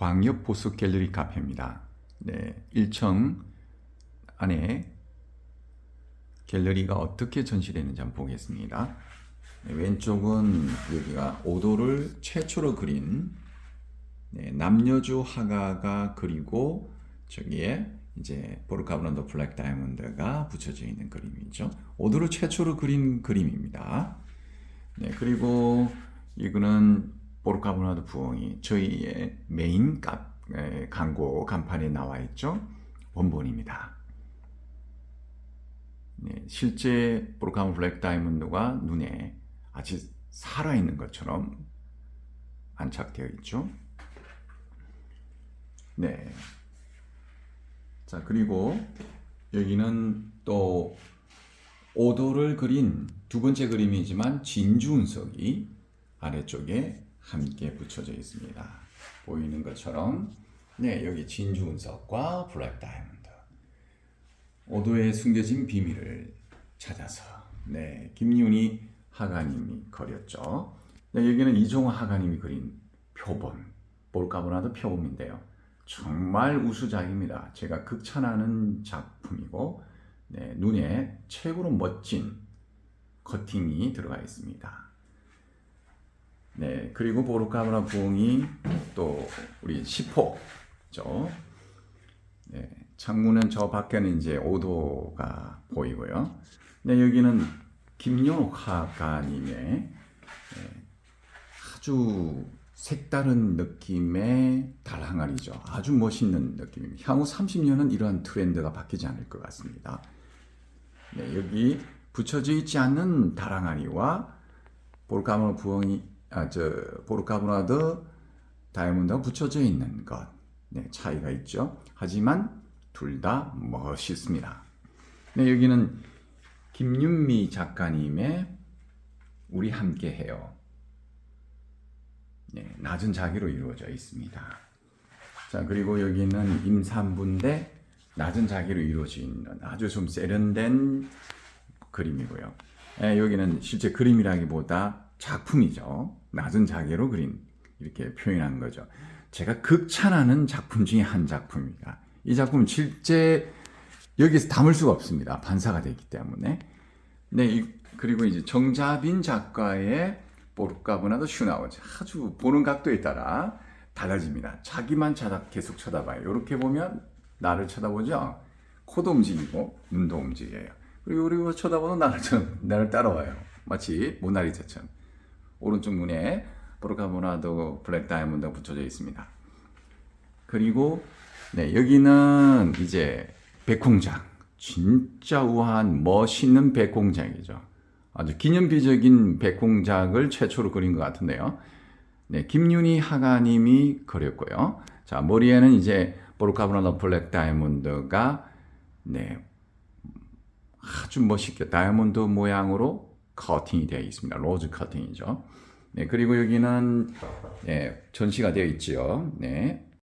광역 보수 갤러리 카페입니다. 네, 1층 안에 갤러리가 어떻게 전시되는지 한번 보겠습니다. 네, 왼쪽은 여기가 오도를 최초로 그린 네, 남녀주 화가가 그리고 저기에 이제 보르카브란도 블랙 다이아몬드가 붙여져 있는 그림이죠. 오도를 최초로 그린 그림입니다. 네, 그리고 이거는 보르카브라도 부엉이 저희의 메인 광고 간판에 나와 있죠. 원본입니다. 네, 실제 보르카브 black diamond가 눈에 아주 살아있는 것처럼 안착되어 있죠. 네. 자, 그리고 여기는 또 오도를 그린 두 번째 그림이지만 진주 운석이 아래쪽에 함께 붙여져 있습니다. 보이는 것처럼 네, 여기 진주 운석과 블랙 다이아몬드 오도에 숨겨진 비밀을 찾아서 네, 김윤희 하가님이 그렸죠. 네, 여기는 이종호 하가님이 그린 표범, 볼까보나도 표범인데요. 정말 우수작입니다. 제가 극찬하는 작품이고 네, 눈에 최고로 멋진 커팅이 들어가 있습니다. 네, 그리고 보르카브라 부엉이 또 우리 시포 죠. 네, 창문은 저 밖에는 이제 오도가 보이고요. 네, 여기는 김용옥 화가님의 네, 아주 색다른 느낌의 달항아리죠. 아주 멋있는 느낌입니다. 향후 30년은 이러한 트렌드가 바뀌지 않을 것 같습니다. 네, 여기 붙여져 있지 않는 다랑아리와 볼카모 부엉이 아, 저 보르카브라드 다이아몬드가 붙여져 있는 것 네, 차이가 있죠. 하지만 둘 다 멋있습니다. 네, 여기는 김윤미 작가님의 우리 함께해요. 네, 낮은 자기로 이루어져 있습니다. 자 그리고 여기는 임산부인데 낮은 자기로 이루어져 있는 아주 좀 세련된 그림이고요. 네, 여기는 실제 그림이라기보다 작품이죠. 낮은 자기로 그린 이렇게 표현한 거죠. 제가 극찬하는 작품 중에 한 작품입니다. 이 작품은 실제 여기서 담을 수가 없습니다. 반사가 되기 때문에. 네, 그리고 이제 정자빈 작가의 보르카브나도 슈나우즈 아주 보는 각도에 따라 달라집니다. 자기만 쳐다, 계속 쳐다봐요. 이렇게 보면 나를 쳐다보죠. 코도 움직이고 눈도 움직여요. 그리고 그리고 쳐다보는 나를, 나를 따라와요. 마치 모나리자처럼. 오른쪽 눈에 보르카보나도 블랙 다이아몬드가 붙여져 있습니다. 그리고 네, 여기는 이제 백공장. 진짜 우아한 멋있는 백공장이죠. 아주 기념비적인 백공작을 최초로 그린 것 같은데요. 네, 김윤희 화가님이 그렸고요. 자, 머리에는 이제 보르카브라노 black diamond가 네, 아주 멋있게 다이아몬드 모양으로 커팅이 되어 있습니다. rose cutting이죠. 네, 그리고 여기는 네, 전시가 되어 있죠. 네,